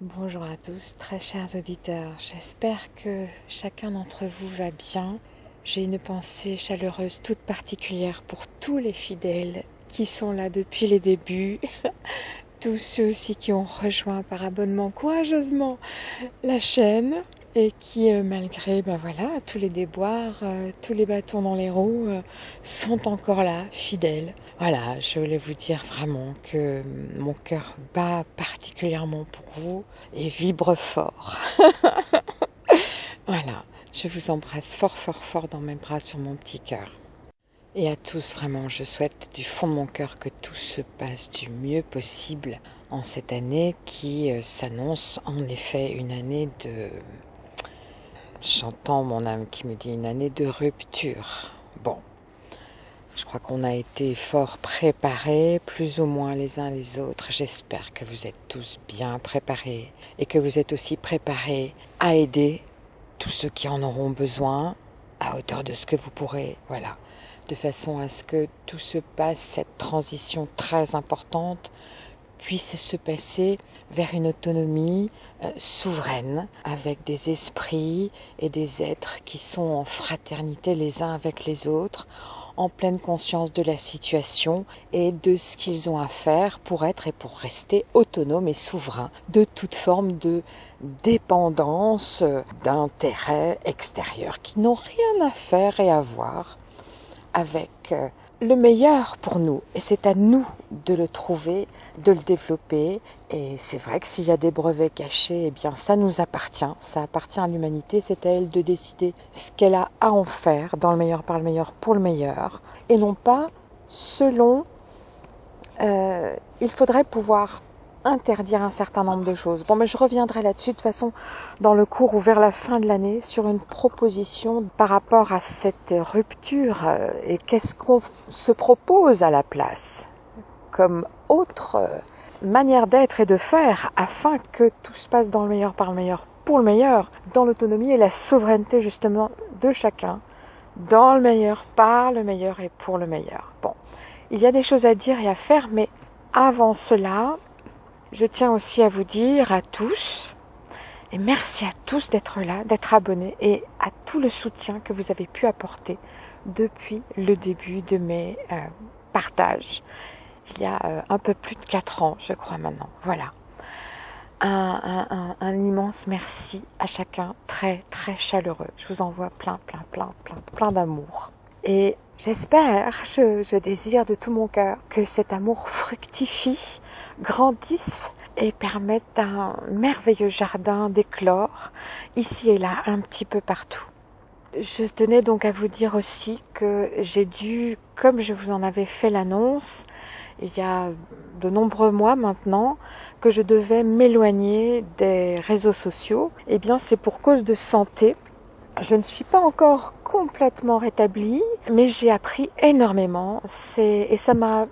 Bonjour à tous, très chers auditeurs. J'espère que chacun d'entre vous va bien. J'ai une pensée chaleureuse toute particulière pour tous les fidèles qui sont là depuis les débuts, tous ceux aussi qui ont rejoint par abonnement courageusement la chaîne et qui, euh, malgré ben voilà, tous les déboires, euh, tous les bâtons dans les roues, euh, sont encore là, fidèles. Voilà, je voulais vous dire vraiment que mon cœur bat particulièrement pour vous et vibre fort. voilà, je vous embrasse fort, fort, fort dans mes bras sur mon petit cœur. Et à tous, vraiment, je souhaite du fond de mon cœur que tout se passe du mieux possible en cette année qui s'annonce en effet une année de J'entends mon âme qui me dit une année de rupture. Je crois qu'on a été fort préparés, plus ou moins les uns les autres. J'espère que vous êtes tous bien préparés et que vous êtes aussi préparés à aider tous ceux qui en auront besoin à hauteur de ce que vous pourrez. Voilà, de façon à ce que tout se passe, cette transition très importante puisse se passer vers une autonomie euh, souveraine, avec des esprits et des êtres qui sont en fraternité les uns avec les autres, en pleine conscience de la situation et de ce qu'ils ont à faire pour être et pour rester autonomes et souverains de toute forme de dépendance d'intérêts extérieurs qui n'ont rien à faire et à voir avec euh, le meilleur pour nous et c'est à nous de le trouver, de le développer et c'est vrai que s'il y a des brevets cachés, eh bien ça nous appartient, ça appartient à l'humanité, c'est à elle de décider ce qu'elle a à en faire dans le meilleur par le meilleur pour le meilleur et non pas selon euh, il faudrait pouvoir interdire un certain nombre de choses. Bon, mais je reviendrai là-dessus de toute façon dans le cours ou vers la fin de l'année sur une proposition par rapport à cette rupture euh, et qu'est-ce qu'on se propose à la place comme autre euh, manière d'être et de faire afin que tout se passe dans le meilleur par le meilleur pour le meilleur, dans l'autonomie et la souveraineté justement de chacun, dans le meilleur par le meilleur et pour le meilleur. Bon, il y a des choses à dire et à faire, mais avant cela, je tiens aussi à vous dire à tous, et merci à tous d'être là, d'être abonnés et à tout le soutien que vous avez pu apporter depuis le début de mes euh, partages. Il y a euh, un peu plus de quatre ans, je crois maintenant. Voilà. Un, immense merci à chacun, très très chaleureux. Je vous envoie plein, plein, plein, plein, plein d'amour. Et j'espère, je, je désire de tout mon cœur que cet amour fructifie grandissent et permettent un merveilleux jardin d'éclore ici et là un petit peu partout. Je tenais donc à vous dire aussi que j'ai dû, comme je vous en avais fait l'annonce, il y a de nombreux mois maintenant, que je devais m'éloigner des réseaux sociaux. Eh bien, c'est pour cause de santé. Je ne suis pas encore complètement rétablie, mais j'ai appris énormément. Et ça m'a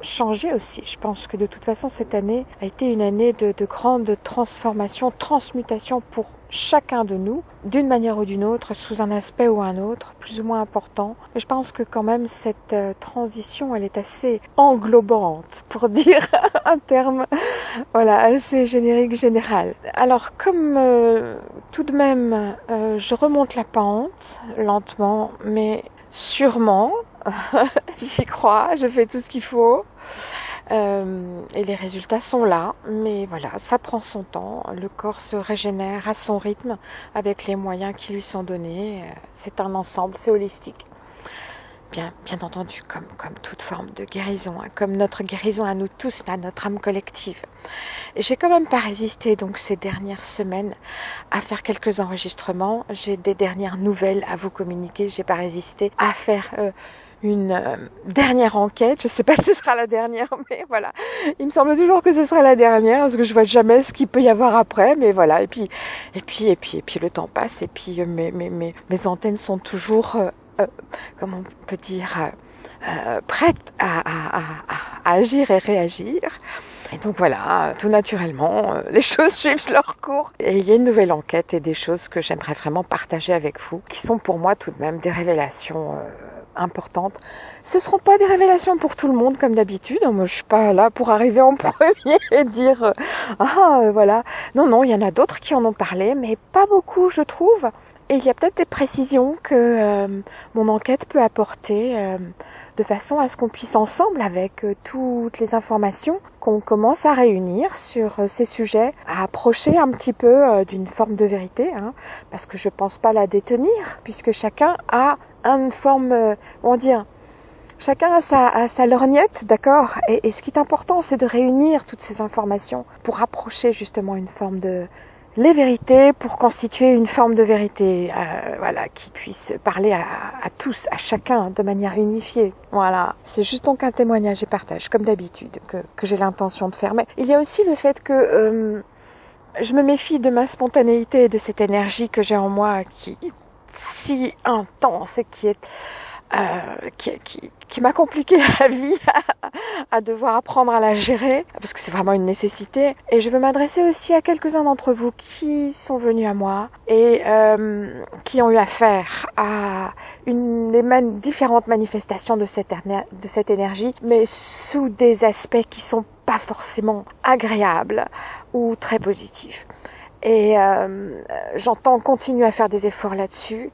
changer aussi. Je pense que de toute façon, cette année a été une année de, de grande transformation, transmutation pour chacun de nous, d'une manière ou d'une autre, sous un aspect ou un autre, plus ou moins important. Mais je pense que quand même cette euh, transition, elle est assez englobante, pour dire un terme, voilà, assez générique, général. Alors, comme euh, tout de même, euh, je remonte la pente, lentement, mais sûrement, j'y crois, je fais tout ce qu'il faut. Euh, et les résultats sont là, mais voilà, ça prend son temps. Le corps se régénère à son rythme avec les moyens qui lui sont donnés. C'est un ensemble, c'est holistique. Bien, bien entendu, comme, comme toute forme de guérison, hein, comme notre guérison à nous tous, à notre âme collective. J'ai quand même pas résisté donc ces dernières semaines à faire quelques enregistrements. J'ai des dernières nouvelles à vous communiquer. J'ai pas résisté à faire euh, une euh, dernière enquête. Je sais pas si ce sera la dernière, mais voilà. Il me semble toujours que ce sera la dernière parce que je vois jamais ce qu'il peut y avoir après, mais voilà. Et puis, et puis, et puis, et puis le temps passe et puis euh, mes mes mes, antennes sont toujours, euh, euh comment on peut dire, euh, prêtes à, à, à, à, agir et réagir. Et donc voilà, tout naturellement, les choses suivent leur cours. Et il y a une nouvelle enquête et des choses que j'aimerais vraiment partager avec vous, qui sont pour moi tout de même des révélations importantes. Ce seront pas des révélations pour tout le monde comme d'habitude. Moi, je suis pas là pour arriver en premier et dire euh, ah euh, voilà. Non, non, il y en a d'autres qui en ont parlé, mais pas beaucoup, je trouve. Et il y a peut-être des précisions que euh, mon enquête peut apporter euh, de façon à ce qu'on puisse ensemble, avec euh, toutes les informations qu'on commence à réunir sur ces sujets, à approcher un petit peu d'une forme de vérité, hein, parce que je pense pas la détenir, puisque chacun a une forme, on dire, Chacun a sa, sa lorgnette, d'accord? Et, et, ce qui est important, c'est de réunir toutes ces informations pour approcher justement une forme de, les vérités pour constituer une forme de vérité, euh, voilà, qui puisse parler à, tous, à chacun, de manière unifiée. Voilà, c'est juste donc un témoignage et partage, comme d'habitude, que, que j'ai l'intention de faire. Mais il y a aussi le fait que euh, je me méfie de ma spontanéité, de cette énergie que j'ai en moi, qui est si intense et qui est euh, qui, qui, qui m'a compliqué la vie à, devoir apprendre à la gérer parce que c'est vraiment une nécessité. Et je veux m'adresser aussi à quelques-uns d'entre vous qui sont venus à moi et euh, qui ont eu affaire à une des man différentes manifestations de cette, de cette énergie, mais sous des aspects qui sont pas forcément agréables ou très positifs. Et euh, j'entends continuer à faire des efforts là-dessus.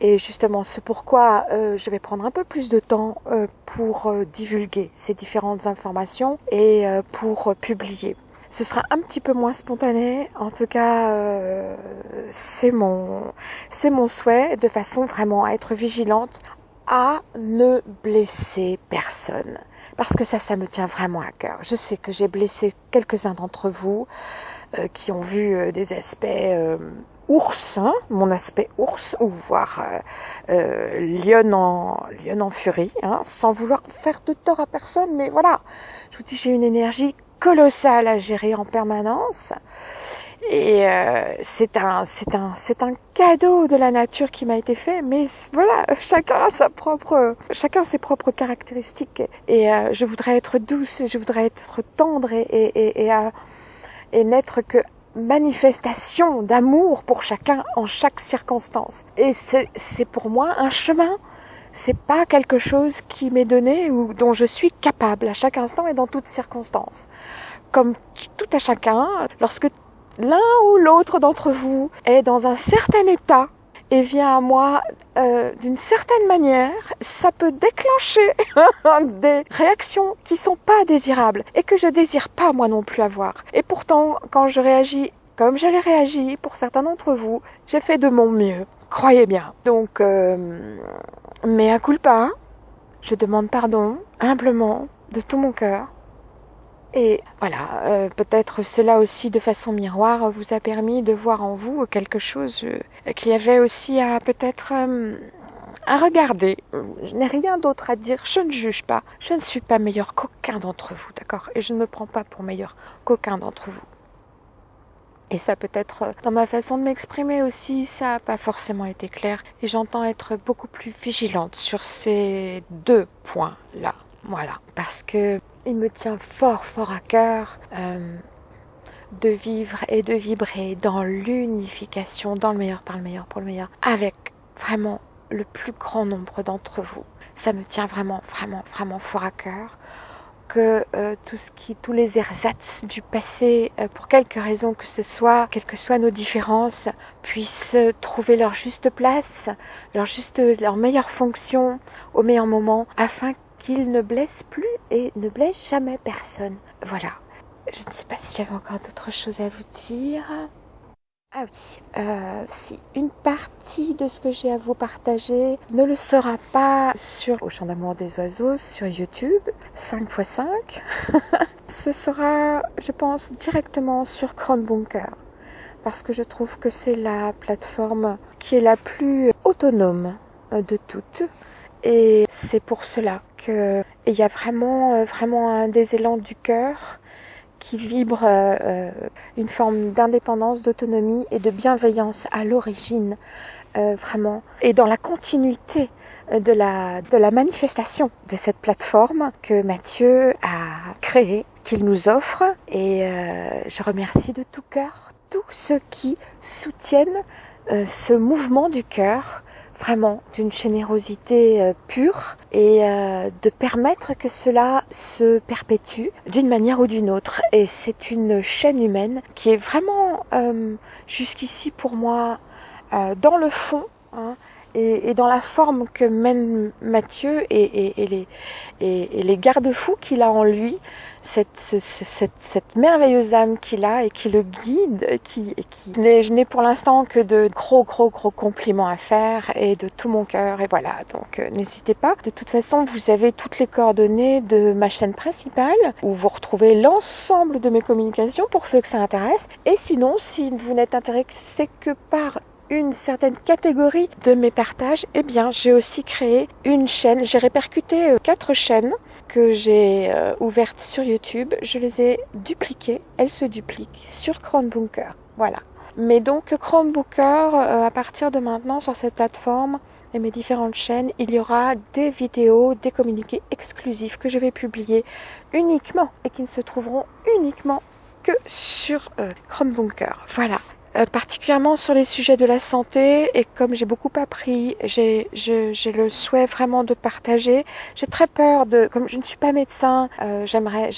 Et justement, c'est pourquoi euh, je vais prendre un peu plus de temps euh, pour euh, divulguer ces différentes informations et euh, pour publier. Ce sera un petit peu moins spontané. En tout cas, c'est mon c'est mon souhait de façon vraiment à être vigilante à ne blesser personne parce que ça, ça me tient vraiment à cœur. Je sais que j'ai blessé quelques-uns d'entre vous euh, qui ont vu euh, des aspects euh, ours, hein, mon aspect ours, ou voire euh, lion en lion en furie, hein, sans vouloir faire de tort à personne, mais voilà, je vous dis j'ai une énergie colossale à gérer en permanence et euh, c'est un, c'est un, c'est un cadeau de la nature qui m'a été fait. Mais voilà, chacun a sa propre, chacun ses propres caractéristiques. Et euh, je voudrais être douce, je voudrais être tendre et et et, et, euh, et n'être que manifestation d'amour pour chacun en chaque circonstance. Et c'est, pour moi un chemin. C'est pas quelque chose qui m'est donné ou dont je suis capable à chaque instant et dans toutes circonstances. Comme tout à chacun, lorsque l'un ou l'autre d'entre vous est dans un certain état et vient à moi euh, d'une certaine manière, ça peut déclencher des réactions qui sont pas désirables et que je désire pas moi non plus avoir. Et pourtant, quand je réagis comme j'allais réagi pour certains d'entre vous, j'ai fait de mon mieux. Croyez bien. Donc, euh, mais coup pas, je demande pardon humblement de tout mon cœur et voilà, euh, peut-être cela aussi de façon miroir vous a permis de voir en vous quelque chose euh, qu'il y avait aussi à peut-être euh, à regarder. Je n'ai rien d'autre à dire, je ne juge pas. Je ne suis pas meilleur qu'aucun d'entre vous, d'accord? Et je ne me prends pas pour meilleur qu'aucun d'entre vous. Et ça peut être dans ma façon de m'exprimer aussi, ça n'a pas forcément été clair. Et j'entends être beaucoup plus vigilante sur ces deux points-là. Voilà. Parce que il me tient fort, fort à cœur euh, de vivre et de vibrer dans l'unification, dans le meilleur par le meilleur pour le meilleur, avec vraiment le plus grand nombre d'entre vous. Ça me tient vraiment, vraiment, vraiment fort à cœur que euh, tout ce qui, tous les ersatz du passé, euh, pour quelque raison que ce soit, quelles que soient nos différences, puissent trouver leur juste place, leur juste, leur meilleure fonction au meilleur moment, afin qu'il ne blesse plus et ne blesse jamais personne. Voilà. Je ne sais pas s'il y avait encore d'autres choses à vous dire. Ah oui, euh, si une partie de ce que j'ai à vous partager ne le sera pas sur Au Champ d'amour des oiseaux sur YouTube, 5x5, ce sera, je pense, directement sur Bunker. Parce que je trouve que c'est la plateforme qui est la plus autonome de toutes. Et c'est pour cela qu'il y a vraiment, euh, vraiment un des du cœur qui vibre euh, euh, une forme d'indépendance, d'autonomie et de bienveillance à l'origine, vraiment, et dans la continuité de la, de la manifestation de cette plateforme que Mathieu a créée, qu'il nous offre. Et je remercie de tout cœur tous ceux qui soutiennent ce mouvement du cœur vraiment d'une générosité euh, pure et euh, de permettre que cela se perpétue d'une manière ou d'une autre. Et c'est une chaîne humaine qui est vraiment euh, jusqu'ici pour moi dans le fond. Hein, et, et, dans la forme que mène Mathieu et, et, et les, et, les garde-fous qu'il a en lui, cette, cette, cette merveilleuse âme qu'il a et qui le guide, qui, qui je n'ai pour l'instant que de gros gros gros compliments à faire et de tout mon cœur et voilà donc euh, n'hésitez pas. De toute façon vous avez toutes les coordonnées de ma chaîne principale où vous retrouvez l'ensemble de mes communications pour ceux que ça intéresse et sinon si vous n'êtes intéressé que par une certaine catégorie de mes partages, eh bien, j'ai aussi créé une chaîne. J'ai répercuté euh, quatre chaînes que j'ai euh, ouvertes sur YouTube. Je les ai dupliquées. Elles se dupliquent sur Chromebooker. Voilà. Mais donc, Chromebooker, euh, à partir de maintenant, sur cette plateforme, et mes différentes chaînes, il y aura des vidéos, des communiqués exclusifs que je vais publier uniquement et qui ne se trouveront uniquement que sur Chromebooker. Voilà. Euh, particulièrement sur les sujets de la santé et comme j'ai beaucoup appris, j'ai le souhait vraiment de partager. J'ai très peur de, comme je ne suis pas médecin, euh, j'aimerais,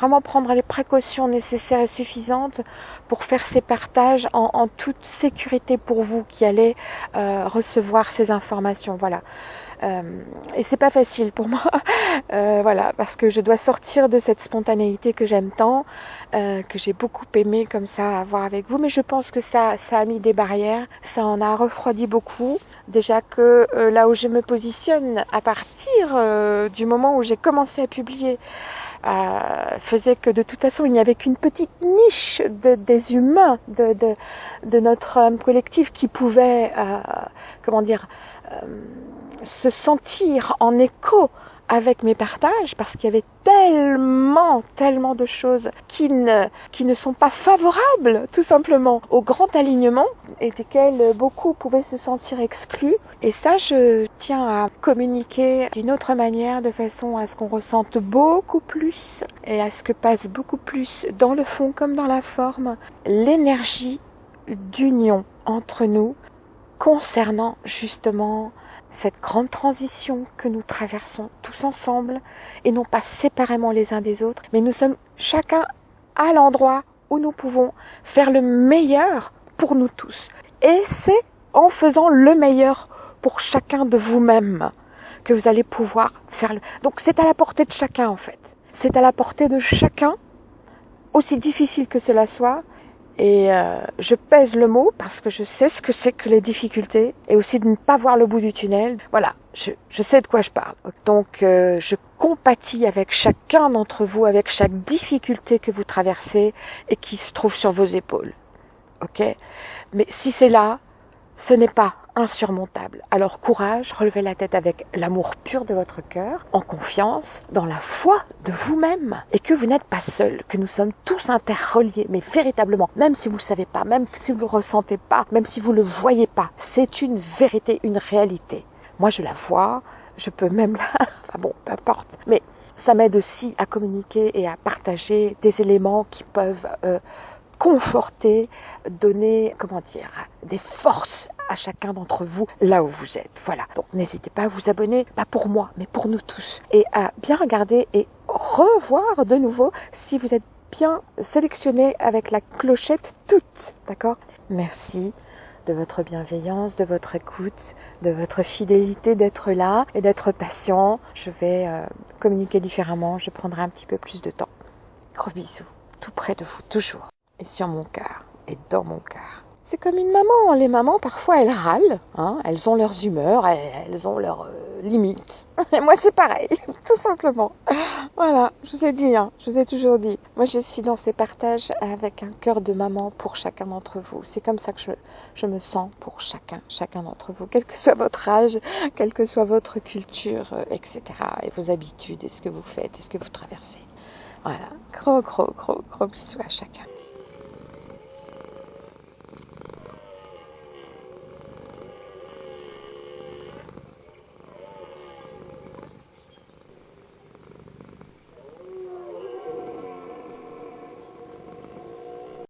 vraiment prendre les précautions nécessaires et suffisantes pour faire ces partages en, en toute sécurité pour vous qui allez euh, recevoir ces informations. Voilà. Euh, et c'est pas facile pour moi, euh, voilà, parce que je dois sortir de cette spontanéité que j'aime tant, euh, que j'ai beaucoup aimé comme ça avoir avec vous. Mais je pense que ça, ça a mis des barrières, ça en a refroidi beaucoup. Déjà que euh, là où je me positionne, à partir euh, du moment où j'ai commencé à publier, euh, faisait que de toute façon il n'y avait qu'une petite niche de, des humains de, de, de notre collectif qui pouvait, comment dire, se sentir en écho avec mes partages parce qu'il y avait tellement, tellement de choses qui ne, qui ne sont pas favorables tout simplement au grand alignement et desquelles beaucoup pouvaient se sentir exclus. Et ça, je tiens à communiquer d'une autre manière de façon à ce qu'on ressente beaucoup plus et à ce que passe beaucoup plus dans le fond comme dans la forme l'énergie d'union entre nous concernant justement cette grande transition que nous traversons tous ensemble et non pas séparément les uns des autres, mais nous sommes chacun à l'endroit où nous pouvons faire le meilleur pour nous tous. Et c'est en faisant le meilleur pour chacun de vous-même que vous allez pouvoir faire le... Donc c'est à la portée de chacun en fait. C'est à la portée de chacun, aussi difficile que cela soit, et euh, je pèse le mot parce que je sais ce que c'est que les difficultés et aussi de ne pas voir le bout du tunnel. Voilà, je, je sais de quoi je parle. Donc euh, je compatis avec chacun d'entre vous, avec chaque difficulté que vous traversez et qui se trouve sur vos épaules. Ok? Mais si c'est là, ce n'est pas insurmontable. Alors courage, relevez la tête avec l'amour pur de votre cœur, en confiance, dans la foi de vous-même, et que vous n'êtes pas seul, que nous sommes tous interreliés, mais véritablement, même si vous ne le savez pas, même si vous ne le ressentez pas, même si vous ne le voyez pas, c'est une vérité, une réalité. Moi, je la vois, je peux même la... Enfin bon, peu importe. Mais ça m'aide aussi à communiquer et à partager des éléments qui peuvent euh, conforter, donner, comment dire, des forces à chacun d'entre vous là où vous êtes. Voilà. Donc n'hésitez pas à vous abonner, pas pour moi, mais pour nous tous. Et à bien regarder et revoir de nouveau si vous êtes bien sélectionné avec la clochette toute. D'accord? Merci de votre bienveillance, de votre écoute, de votre fidélité d'être là et d'être patient. Je vais euh, communiquer différemment, je prendrai un petit peu plus de temps. Gros bisous, tout près de vous, toujours et sur mon cœur et dans mon cœur. C'est comme une maman. Les mamans, parfois, elles râlent. Hein elles ont leurs humeurs, elles ont leurs euh, limites. Et moi, c'est pareil, tout simplement. Voilà, je vous ai dit, hein, je vous ai toujours dit. Moi, je suis dans ces partages avec un cœur de maman pour chacun d'entre vous. C'est comme ça que je, je me sens pour chacun, chacun d'entre vous, quel que soit votre âge, quelle que soit votre culture, euh, etc. Et vos habitudes, et ce que vous faites, et ce que vous traversez. Voilà, gros, gros, gros, gros bisous à chacun.